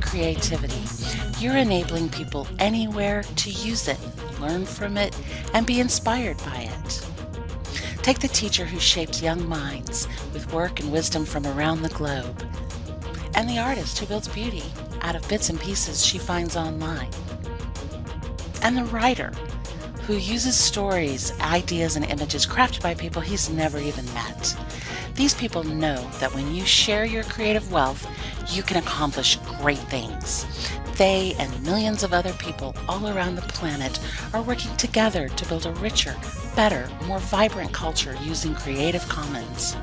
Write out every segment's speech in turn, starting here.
creativity, you're enabling people anywhere to use it, learn from it, and be inspired by it. Take the teacher who shapes young minds with work and wisdom from around the globe, and the artist who builds beauty out of bits and pieces she finds online, and the writer who uses stories, ideas, and images crafted by people he's never even met. These people know that when you share your creative wealth, you can accomplish great things. They and millions of other people all around the planet are working together to build a richer, better, more vibrant culture using Creative Commons.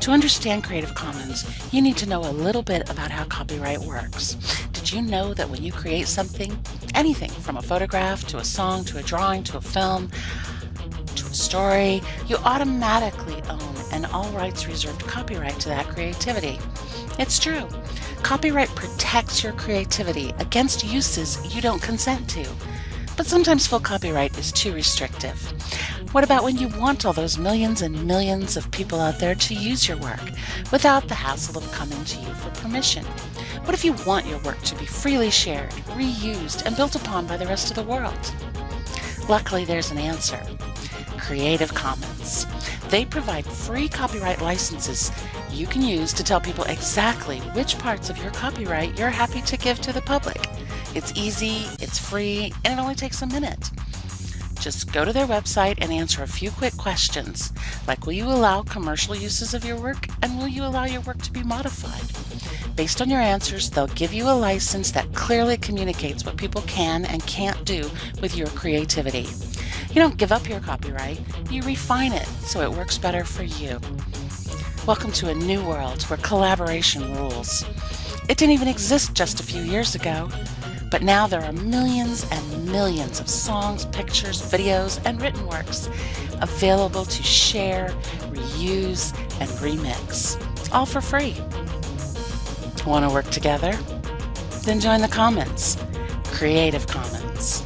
To understand Creative Commons, you need to know a little bit about how copyright works. Did you know that when you create something, anything from a photograph to a song to a drawing to a film story, you automatically own an all rights reserved copyright to that creativity? It's true. Copyright protects your creativity against uses you don't consent to. But sometimes full copyright is too restrictive. What about when you want all those millions and millions of people out there to use your work without the hassle of coming to you for permission? What if you want your work to be freely shared, reused, and built upon by the rest of the world? Luckily, there's an answer. Creative Commons. They provide free copyright licenses you can use to tell people exactly which parts of your copyright you're happy to give to the public. It's easy, it's free, and it only takes a minute. Just go to their website and answer a few quick questions, like will you allow commercial uses of your work and will you allow your work to be modified? Based on your answers, they'll give you a license that clearly communicates what people can and can't do with your creativity. You don't give up your copyright, you refine it so it works better for you. Welcome to a new world where collaboration rules. It didn't even exist just a few years ago. But now there are millions and millions of songs, pictures, videos, and written works available to share, reuse, and remix, all for free. Want to work together? Then join the Commons, Creative Commons.